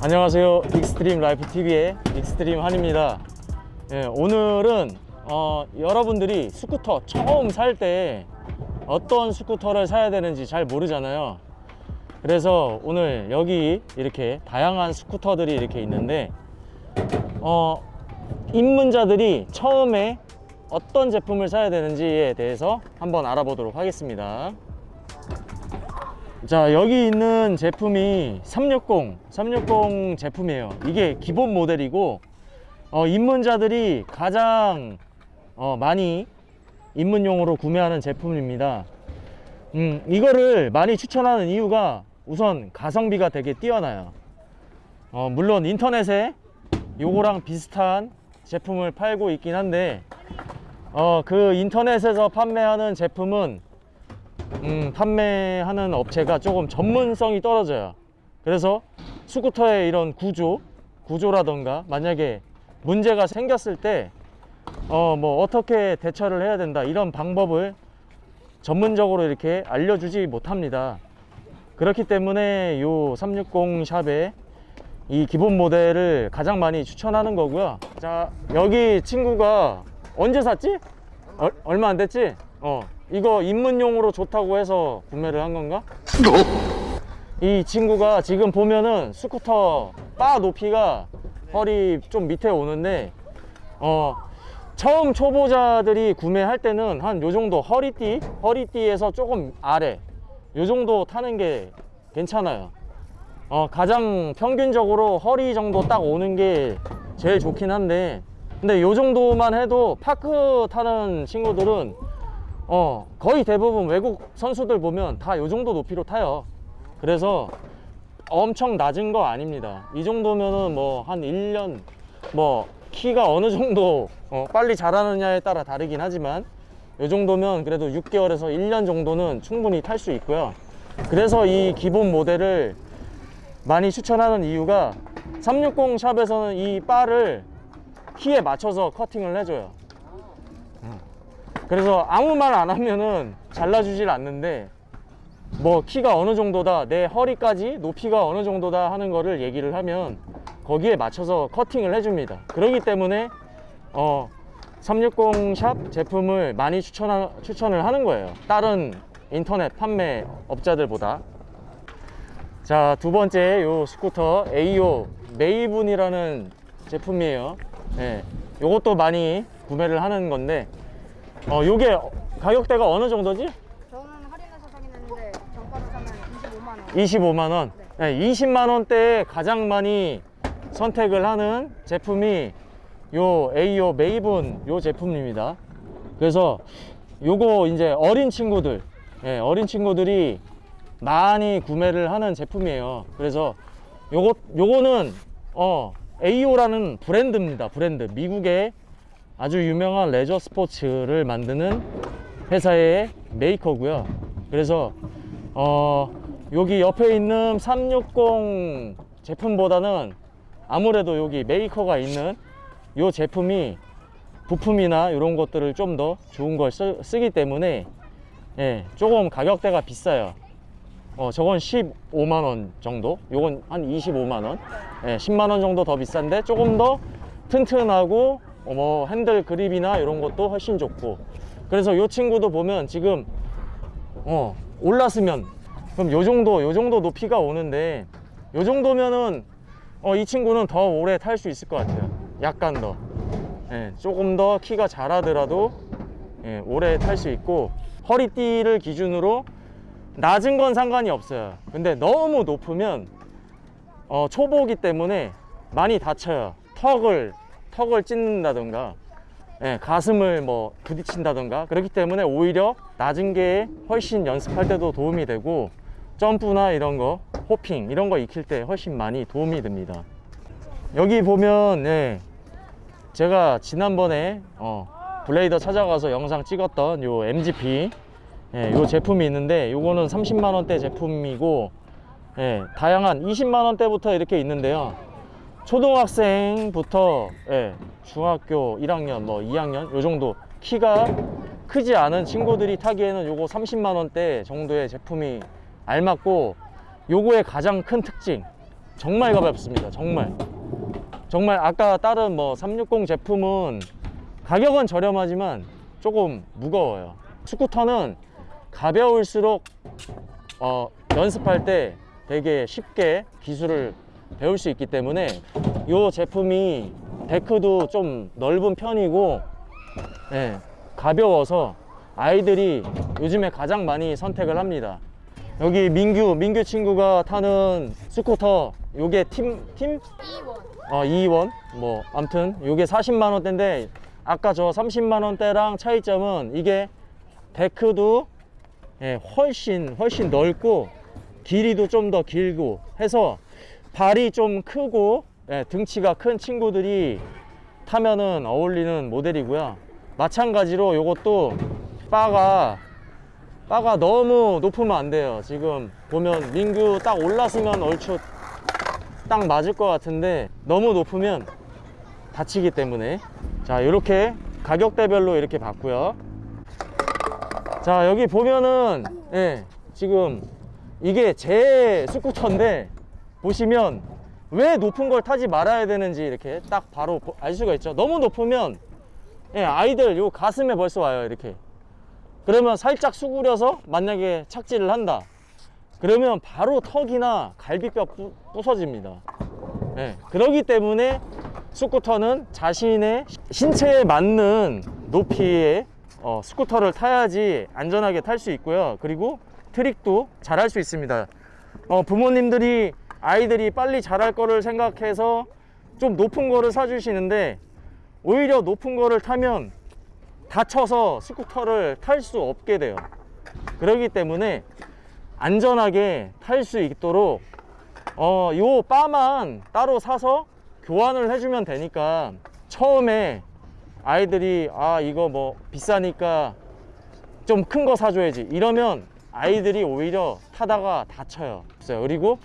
안녕하세요. Extreme Life TV의 Extreme 한입니다. 예, 오늘은 어, 여러분들이 스쿠터 처음 살 때 어떤 스쿠터를 사야 되는지 잘 모르잖아요. 그래서 오늘 여기 이렇게 다양한 스쿠터들이 이렇게 있는데 어, 입문자들이 처음에 어떤 제품을 사야 되는지에 대해서 한번 알아보도록 하겠습니다 자 여기 있는 제품이 360 360 제품이에요. 이게 기본 모델이고 어, 입문자들이 가장 어, 많이 입문용으로 구매하는 제품입니다. 음, 이거를 많이 추천하는 이유가 우선 가성비가 되게 뛰어나요. 어, 물론 인터넷에 요거랑 비슷한 제품을 팔고 있긴 한데 어, 그 인터넷에서 판매하는 제품은 음, 판매하는 업체가 조금 전문성이 떨어져요 그래서 스쿠터의 이런 구조 구조라던가 만약에 문제가 생겼을 때 어, 뭐 어떻게 대처를 해야 된다 이런 방법을 전문적으로 이렇게 알려주지 못합니다 그렇기 때문에 요 360 샵에 이 기본 모델을 가장 많이 추천하는 거고요 자 여기 친구가 언제 샀지? 얼, 얼마 안 됐지? 어 이거 입문용으로 좋다고 해서 구매를 한 건가? 이 친구가 지금 보면은 스쿠터 바 높이가 허리 좀 밑에 오는데 어 처음 초보자들이 구매할 때는 한 요 정도 허리띠 허리띠에서 조금 아래 요 정도 타는 게 괜찮아요 어 가장 평균적으로 허리 정도 딱 오는 게 제일 좋긴 한데 근데 요 정도만 해도 파크 타는 친구들은 어 거의 대부분 외국 선수들 보면 다 요 정도 높이로 타요. 그래서 엄청 낮은 거 아닙니다. 이 정도면은 뭐 한 1년 뭐 키가 어느 정도 어, 빨리 자라느냐에 따라 다르긴 하지만 요 정도면 그래도 6개월에서 1년 정도는 충분히 탈 수 있고요. 그래서 이 기본 모델을 많이 추천하는 이유가 360 샵에서는 이 바를 키에 맞춰서 커팅을 해줘요 그래서 아무 말 안 하면은 잘라주질 않는데 뭐 키가 어느 정도다 내 허리까지 높이가 어느 정도다 하는 거를 얘기를 하면 거기에 맞춰서 커팅을 해줍니다. 그렇기 때문에 어, 360샵 제품을 많이 추천 추천을 하는 거예요. 다른 인터넷 판매 업자들보다. 자 두 번째 요 스쿠터 AO Maven이라는 제품이에요. 네, 요것도 많이 구매를 하는 건데 어 요게 가격대가 어느 정도지? 저는 할인해서 사긴 했는데 정가로 사면 25만 원. 25만원? 네, 20만원대에 가장 많이 선택을 하는 제품이 요 AO Maven 요 제품입니다. 그래서 요거 이제 어린 친구들 예, 어린 친구들이 많이 구매를 하는 제품이에요. 그래서 요거 요거는 어 에이오라는 브랜드입니다 브랜드. 미국의 아주 유명한 레저 스포츠를 만드는 회사의 메이커고요. 그래서 어 여기 옆에 있는 360 제품보다는 아무래도 여기 메이커가 있는 이 제품이 부품이나 이런 것들을 좀 더 좋은 걸 쓰, 쓰기 때문에 예, 조금 가격대가 비싸요. 어, 저건 15만원 정도? 요건 한 25만원? 예, 10만원 정도 더 비싼데 조금 더 튼튼하고 어, 뭐 핸들 그립이나 이런 것도 훨씬 좋고. 그래서 이 친구도 보면 지금 어 올랐으면 그럼 요 정도 요 정도 높이가 오는데 요 정도면은 어, 이 친구는 더 오래 탈 수 있을 것 같아요. 약간 더. 예, 조금 더 키가 자라더라도 예, 오래 탈 수 있고 허리띠를 기준으로 낮은 건 상관이 없어요. 근데 너무 높으면 어, 초보기 때문에 많이 다쳐요. 턱을 턱을 찢는다던가 예, 가슴을 뭐 부딪힌다던가 그렇기 때문에 오히려 낮은 게 훨씬 연습할 때도 도움이 되고 점프나 이런 거 호핑 이런 거 익힐 때 훨씬 많이 도움이 됩니다. 여기 보면 예, 제가 지난번에 어, 블레이더 찾아가서 영상 찍었던 요 MGP 예, 요 제품이 있는데 요거는 30만원대 제품이고 예, 다양한 20만원대부터 이렇게 있는데요 초등학생부터 예, 중학교 1학년 뭐 2학년 요 정도 키가 크지 않은 친구들이 타기에는 요거 30만원대 정도의 제품이 알맞고 요거의 가장 큰 특징 정말 가볍습니다 정말. 정말 아까 다른 뭐 360 제품은 가격은 저렴하지만 조금 무거워요. 스쿠터는 가벼울수록 어, 연습할 때 되게 쉽게 기술을 배울 수 있기 때문에 이 제품이 데크도 좀 넓은 편이고 네, 가벼워서 아이들이 요즘에 가장 많이 선택을 합니다 여기 민규 민규 친구가 타는 스쿠터 요게 팀 팀? 2원. 어 2원 뭐 암튼 요게 40만 원대인데 아까 저 30만 원대랑 차이점은 이게 데크도 예, 훨씬 훨씬 넓고 길이도 좀 더 길고 해서 발이 좀 크고 예, 등치가 큰 친구들이 타면은 어울리는 모델이고요. 마찬가지로 요것도 바가 바가 너무 높으면 안 돼요. 지금 보면 민규 딱 올랐으면 얼추 딱 맞을 것 같은데 너무 높으면 다치기 때문에. 자 이렇게 가격대별로 이렇게 봤고요. 자 여기 보면은 예 지금 이게 제 스쿠터인데 보시면 왜 높은 걸 타지 말아야 되는지 이렇게 딱 바로 보- 알 수가 있죠. 너무 높으면 예 아이들 요 가슴에 벌써 와요 이렇게. 그러면 살짝 수그려서 만약에 착지를 한다. 그러면 바로 턱이나 갈비뼈 부, 부서집니다. 예, 그러기 때문에 스쿠터는 자신의 신체에 맞는 높이의 어, 스쿠터를 타야지 안전하게 탈 수 있고요. 그리고 트릭도 잘 할 수 있습니다. 어, 부모님들이 아이들이 빨리 자랄 거를 생각해서 좀 높은 거를 사주시는데 오히려 높은 거를 타면 다쳐서 스쿠터를 탈 수 없게 돼요. 그렇기 때문에 안전하게 탈 수 있도록 어, 요 바만 따로 사서 교환을 해주면 되니까 처음에 아이들이 아 이거 뭐 비싸니까 좀 큰 거 사줘야지 이러면 아이들이 오히려 타다가 다쳐요. 그리고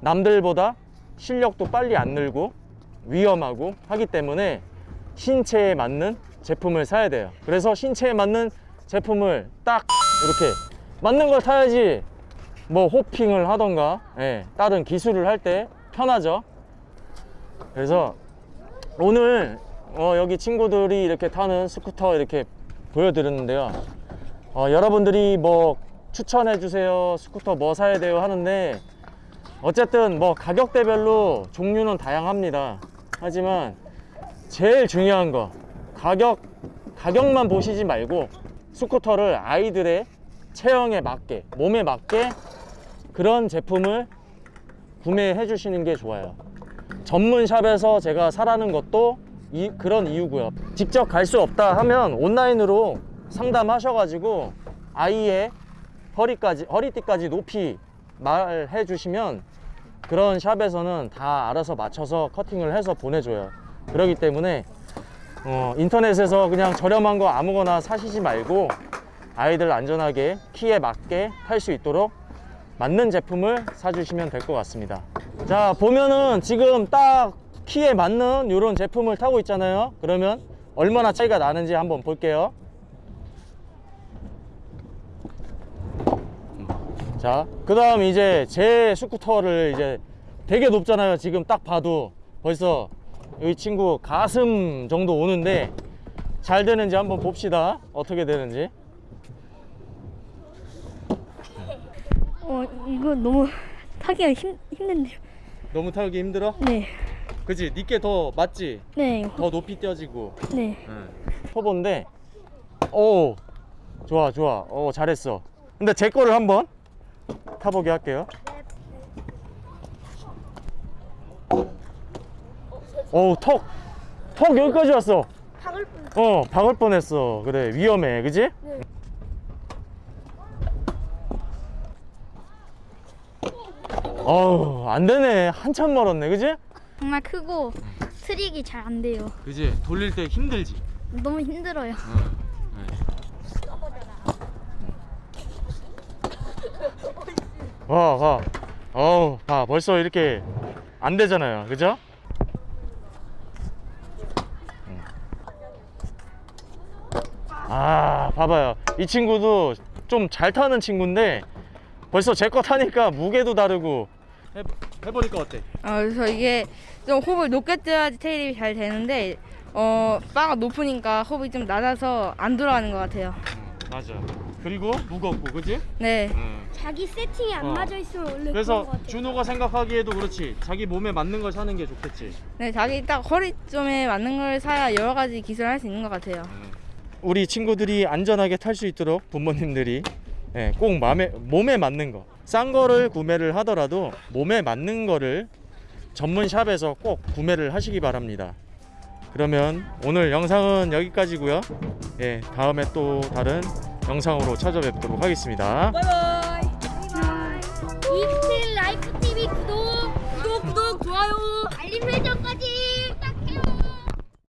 남들보다 실력도 빨리 안 늘고 위험하고 하기 때문에 신체에 맞는 제품을 사야 돼요. 그래서 신체에 맞는 제품을 딱 이렇게 맞는 걸 타야지 뭐 호핑을 하던가 예, 다른 기술을 할 때 편하죠. 그래서 오늘 어, 여기 친구들이 이렇게 타는 스쿠터 이렇게 보여드렸는데요. 어, 여러분들이 뭐 추천해 주세요. 스쿠터 뭐 사야 돼요 하는데 어쨌든 뭐 가격대별로 종류는 다양합니다. 하지만 제일 중요한 거 가격 가격만 보시지 말고 스쿠터를 아이들의 체형에 맞게 몸에 맞게 그런 제품을 구매해 주시는 게 좋아요. 전문 샵에서 제가 사라는 것도 이, 그런 이유고요. 직접 갈 수 없다 하면 온라인으로 상담하셔 가지고 아이의 허리까지 허리띠까지 높이 말해 주시면 그런 샵에서는 다 알아서 맞춰서 커팅을 해서 보내줘요. 그렇기 때문에 어, 인터넷에서 그냥 저렴한 거 아무거나 사시지 말고 아이들 안전하게 키에 맞게 탈 수 있도록 맞는 제품을 사주시면 될 것 같습니다. 자 보면은 지금 딱 키에 맞는 이런 제품을 타고 있잖아요. 그러면 얼마나 차이가 나는지 한번 볼게요 자, 그 다음 이제 제 스쿠터를 이제 되게 높잖아요. 지금 딱 봐도 벌써 이 친구 가슴 정도 오는데 잘 되는지 한번 봅시다. 어떻게 되는지. 어 이거 너무 타기가 힘 힘든데요. 너무 타기 힘들어? 네, 그치? 니께 더 맞지? 네, 더 높이 뛰어지고. 네. 초보인데, 오, 좋아, 좋아. 오, 잘했어. 근데 제 거를 한번 타보게 할게요. 오, 턱, 턱 여기까지 왔어. 박을 뿐. 어, 박을 뻔했어. 그래, 위험해, 그지? 네. 어우, 안 되네. 한참 멀었네, 그지? 정말 크고 트릭이 잘 안 돼요. 그지? 돌릴 때 힘들지. 너무 힘들어요. 와, 와. 어우, 봐. 벌써 이렇게 안 되잖아요. 그죠? 음. 아, 봐봐요. 이 친구도 좀 잘 타는 친구인데 벌써 제 거 타니까 무게도 다르고. 해봐. 해보니까 어때? 어, 그래서 이게 좀 호흡을 높게 떠야지 테일이 잘 되는데 어, 바가 높으니까 호흡이 좀 낮아서 안 돌아가는 것 같아요. 맞아. 그리고 무겁고, 그지? 네. 자기 세팅이 안 어. 맞아 있으면 원래 그런 그래서 것 같아. 준호가 생각하기에도 그렇지. 자기 몸에 맞는 걸 사는 게 좋겠지. 네, 자기 딱 허리쯤에 맞는 걸 사야 여러 가지 기술을 할 수 있는 것 같아요. 우리 친구들이 안전하게 탈 수 있도록 부모님들이 예, 꼭 맘에, 몸에 맞는 거. 싼 거를 구매를 하더라도 몸에 맞는 거를 전문 샵에서 꼭 구매를 하시기 바랍니다. 그러면 오늘 영상은 여기까지고요. 예, 다음에 또 다른 영상으로 찾아뵙도록 하겠습니다. 바이바이.